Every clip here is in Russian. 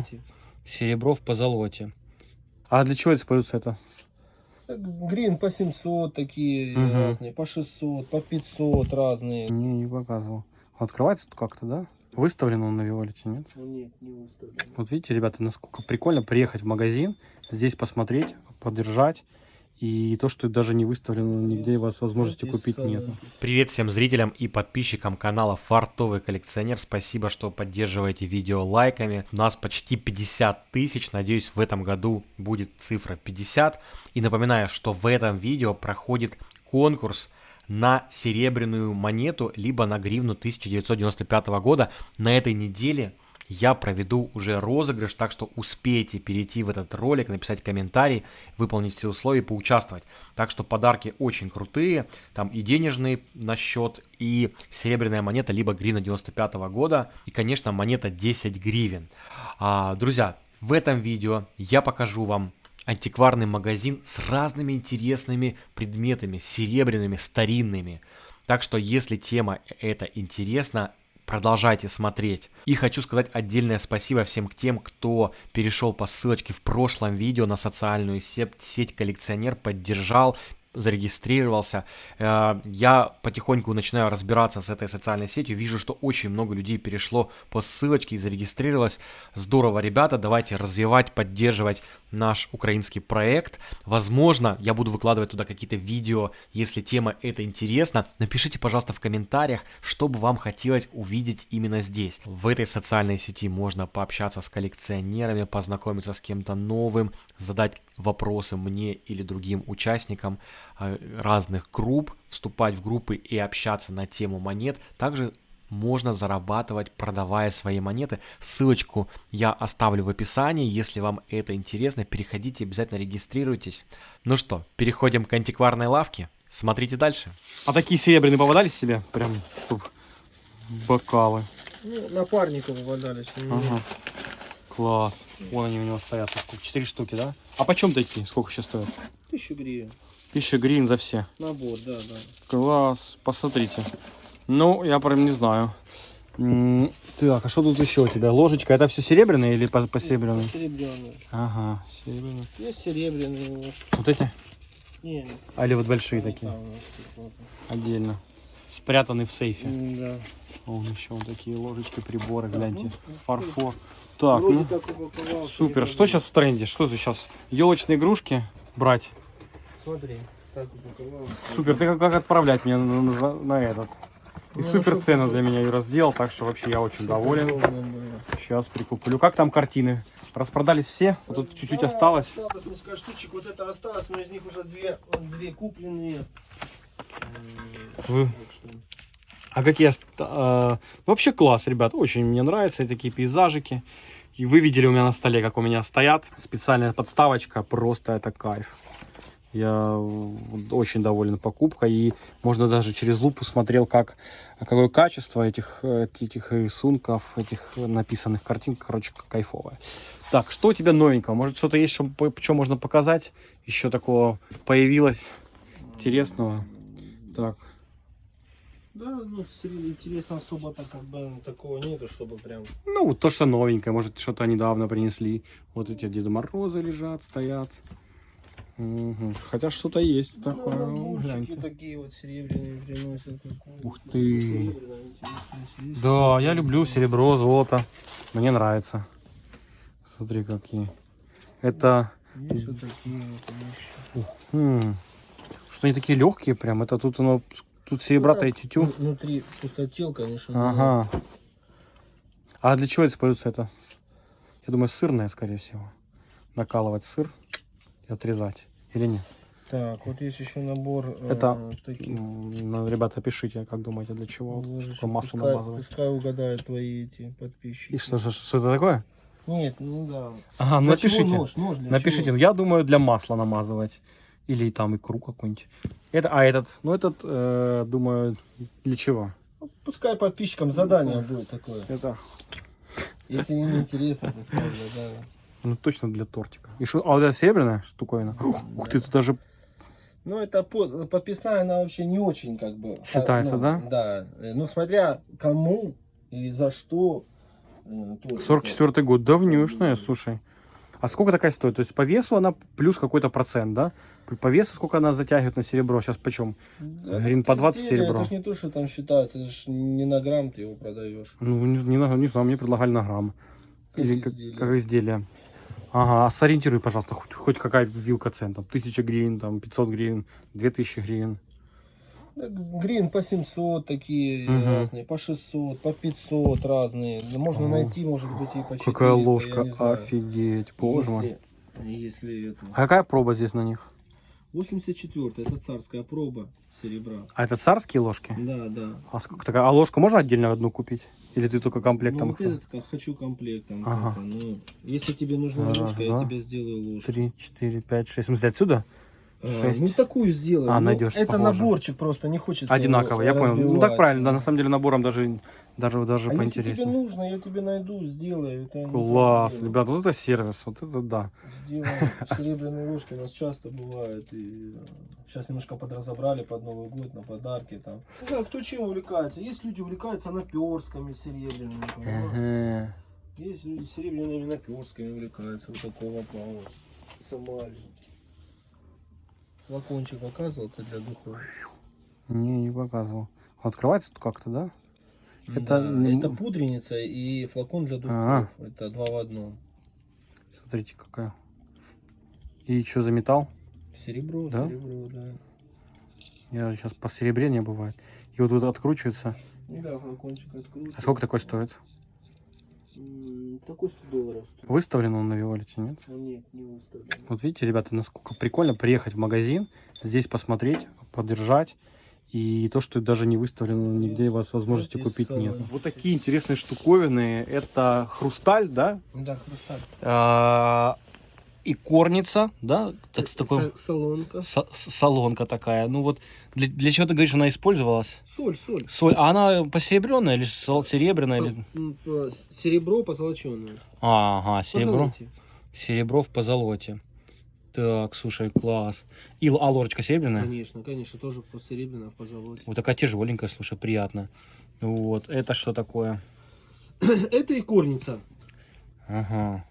позолоте. Серебро в позолоте. А для чего используется это? Грин по 700 такие Мгм. разные, по 600, по 500 разные. Не, не показывал. Открывается тут как-то, да? Выставлен он на Виолете, нет? Ну, Нет, не выставлено. Вот видите, ребята, насколько прикольно приехать в магазин, здесь посмотреть, подержать. И то, что даже не выставлено нигде, у вас возможности купить нет. Привет всем зрителям и подписчикам канала Фартовый коллекционер. Спасибо, что поддерживаете видео лайками. У нас почти 50 тысяч. Надеюсь, в этом году будет цифра 50. И напоминаю, что в этом видео проходит конкурс на серебряную монету, либо на гривну 1995 года. На этой неделе я проведу уже розыгрыш, так что успейте перейти в этот ролик, написать комментарий, выполнить все условия, поучаствовать. Так что подарки очень крутые, там и денежные на счет, и серебряная монета, либо гривна 95 года, и, конечно, монета 10 гривен. А, друзья, в этом видео я покажу вам антикварный магазин с разными интересными предметами, серебряными, старинными. Так что, если тема эта интересна, продолжайте смотреть. И хочу сказать отдельное спасибо всем тем, кто перешел по ссылочке в прошлом видео на социальную сеть, сеть коллекционер, поддержал, зарегистрировался. Э, Я потихоньку начинаю разбираться с этой социальной сетью. Вижу, что очень много людей перешло по ссылочке и зарегистрировалось. Здорово, ребята, давайте развивать, поддерживать наш украинский проект. Возможно, я буду выкладывать туда какие-то видео, если тема эта интересна. Напишите, пожалуйста, в комментариях, что бы вам хотелось увидеть именно здесь. В этой социальной сети можно пообщаться с коллекционерами, познакомиться с кем-то новым, задать вопросы мне или другим участникам э, разных групп, вступать в группы и общаться на тему монет. Также можно зарабатывать, продавая свои монеты. Ссылочку я оставлю в описании. Если вам это интересно, переходите, обязательно регистрируйтесь. Ну что, переходим к антикварной лавке. Смотрите дальше. А такие серебряные попадались себе? Прям чтоб бокалы. Ну, напарников попадались. ну, Ага. Класс. Вон они у него стоят. Четыре штуки, да? А почем такие? Сколько сейчас стоят? Тысячу гривен. Тысяча гривен за все. Набор, да, да. Класс. Посмотрите. Ну, я прям не знаю. Так, а что тут еще у тебя? Ложечка. Это все серебряное или по, посеребряное? Серебряные. Ага, серебряные. Есть серебряные. вот. Вот эти? Не, А или вот большие не такие? там. Отдельно. Спрятаны в сейфе. Да. Вон еще вот такие ложечки, приборы, гляньте. ну, Фарфор. Так, ну, супер. Что сейчас в тренде? Что ты сейчас? Елочные игрушки брать? Смотри, так упаковал. Супер, ты как, как отправлять меня на, на- на этот? И Ну, супер цену для меня Юра сделал, так что вообще я очень доволен. Сейчас прикуплю. Как там картины? Распродались все? Вот тут чуть-чуть Да, осталось. Осталось несколько штучек. Вот это осталось, но из них уже две, две купленные. Вы- А какие... а, вообще класс, ребят. Очень мне нравятся такие пейзажики. И вы видели у меня на столе, как у меня стоят. Специальная подставочка. Просто это кайф. Я в- очень доволен покупкой. И можно даже через лупу смотрел, как, какое качество этих, э, этих рисунков, этих написанных картин. Короче, кайфовое. Так, что у тебя новенького? Может, что-то есть, что, что можно показать? Еще такого появилось интересного. Так, Да, ну, интересно, особо-то как бы такого нету, чтобы прям... Ну, то, что новенькое, может, что-то недавно принесли. Вот эти Деда Морозы лежат, стоят. Мгм. Хотя что-то есть такое, ну, наборчики гляньте. такие вот серебряные приносят. Ух ты. Да, я люблю серебро, золото. Мне нравится. Смотри, какие. Это... Есть вот такие вот вещи. Что они такие легкие прям. Это тут оно... Тут серебрата и тютю. Ну, Внутри пустотел, конечно. но- Ага. А для чего используется это? Я думаю, сырное, скорее всего. Накалывать сыр и отрезать. Или нет? Так, вот есть еще набор э, Это- таких М, ну, Ребята, пишите, как думаете, для чего что масло пускай, намазывать. пускай угадают твои эти подписчики. И что, же- что это такое? Нет, ну да. Ага, ну Для напишите. нож? Нож для Напишите, чего? ну, я думаю, для масла намазывать. Или там икру какую-нибудь. Это, а этот, ну этот, э, думаю, для чего? Ну, Пускай подписчикам задание будет такое. Это, Если им интересно, пускай задание. ну точно для тортика. И что, а вот это серебряная штуковина? Ух ты, тут даже, Ну, это под- подписная, она вообще не очень как бы... Считается, ну, да? Да. Э, Ну, смотря кому и за что. Э, тоже 44 год, давнюшная, слушай. А сколько такая стоит? То есть по весу она плюс какой-то процент, да? По весу сколько она затягивает на серебро? Сейчас почем? Да, Говорит, по 20 изделие, серебро. Это ж не то, что там считается, это ж не на грамм ты его продаешь. Ну, не, не, на- не знаю, мне предлагали на грамм. Как Или как, изделие. как изделие. Ага, а сориентируй, пожалуйста, хоть, хоть какая вилка цен, там, 1000 гривен, там, 500 гривен, 2000 гривен. Грин по 700 такие Мгм. разные, по 600, по 500 разные. Можно О, найти, может быть, и по 400, Какая ложка, офигеть, боже мой. Если, это... А какая проба здесь на них? 84 это царская проба серебра. А это царские ложки? Да, да. А сколько такая? А ложку можно отдельно одну купить? Или ты только комплектом? ну, вот этот как хочу комплектом. Ага. только, ну, если тебе нужна Раз, ложка, два, я тебе сделаю ложку. Три, четыре, пять, шесть. В смысле, отсюда? А, шесть. ну такую сделаем. А, Ну, найдешь, Это похоже. наборчик просто, не хочется Одинаково, я понял. Ну так правильно, да, на самом деле набором даже, даже, даже А если тебе поинтереснее. нужно, я тебе найду, сделаю. Это Класс, ребят, вот это сервис, вот это да. Сделаем. Серебряные ложки у нас часто бывают. И сейчас немножко подразобрали под Новый год на подарки. Там. Знаю, кто чем увлекается. Есть люди увлекаются наперстками серебряными. Ага. Есть люди серебряными наперстками увлекаются. Вот такого плана. Самаре. Флакончик показывал-то для духов. Не, не показывал. Открывается тут как-то, да? Это не- это пудреница и флакон для духов. А. Это два в одном. Смотрите, какая. И что за металл? Серебро, Да? серебро, да. Я сейчас по серебре не бывает. И вот тут откручивается. Ну да, флакончик откручивается. А сколько такой стоит? Такой 100 долларов стоит. Выставлен он на Виолете, нет? А нет, не выставлен. Вот видите, ребята, насколько прикольно приехать в магазин, здесь посмотреть, подержать. И то, что даже не выставлено нигде, у вас возможности Из купить нет. Вот такие интересные штуковины. Это хрусталь, да? Да, хрусталь. А, И корница, да? Так, с такой... Солонка. со- Солонка такая. Ну вот, для, для чего ты говоришь, она использовалась? Соль, соль. Соль. А она посеребренная или серебряная? Или... Серебро позолоченное. Ага, серебро. Позолоте. Серебро в позолоте. Так, слушай, класс. И а ложечка серебряная? Конечно, конечно, тоже по серебряно в позолоте. Вот такая тяжеленькая, слушай, приятно. Вот, это что такое? Это и корница. Ага,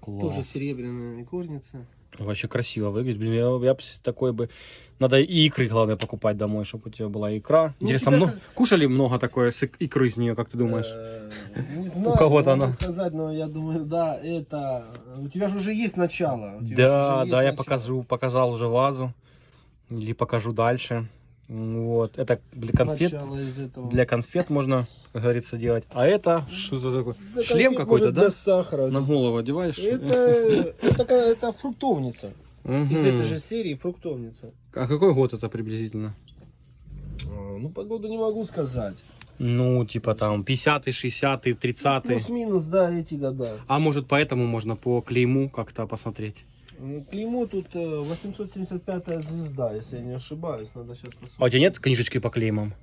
класс. Тоже серебряная икорница. Вообще красиво выглядит. Блин, я, я такой бы... Надо и икры, главное, покупать домой, чтобы у тебя была икра. Ну, Интересно, у тебя мно- кушали много такое с ик- икры из нее, как ты думаешь? Э, Не знаю, кого-то не могу она- сказать, но я думаю, да, это... У тебя же уже есть начало. у Да, да, я покажу, показал уже вазу. Или покажу дальше. Вот, это для конфет. Для конфет можно, как говорится, делать. А это что это такое? Для Шлем какой-то, да? Для сахара. На голову одеваешь? Это, это, такая- это фруктовница. Мгм. Из этой же серии фруктовница. А какой год это приблизительно? А, Ну, погоду не могу сказать. Ну, типа там 50-й, 60-й, 30-й. Плюс-минус, да, эти года. А может поэтому можно по клейму как-то посмотреть? М, Клеймо тут э, 875 звезда, если я не ошибаюсь. Надо сейчас А у посмотреть. тебя нет книжечки по клеймам?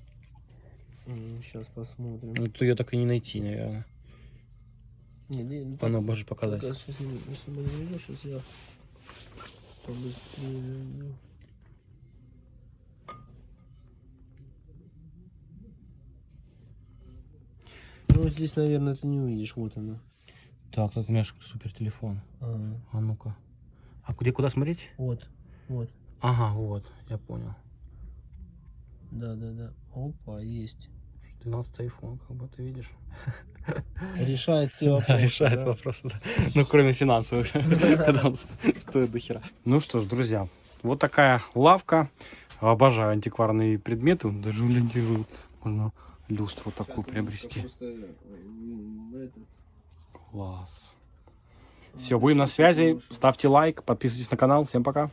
Сейчас посмотрим. Ну, то ее так и не найти, наверное. Не, не, ну, Оно можешь показать. так, сейчас, не- если бы не найдешь, сейчас я побыстрее найду. Ну, здесь, наверное, ты не увидишь. Вот она. Так, тут у меня супер телефон. А, А ну-ка. А где куда смотреть? вот, вот. Ага, вот, я понял. Да, да, да. Опа, есть. 12 iPhone, как бы ты видишь. Решает все вопросы. решает да? вопросы, да. Ну, кроме финансовых, когда он ст- стоит до хера. Ну что ж, друзья, вот такая лавка. Обожаю антикварные предметы. Даже блин, можно люстру такую приобрести. этот, Класс. Все, будем на связи. Ставьте лайк, подписывайтесь на канал. Всем пока.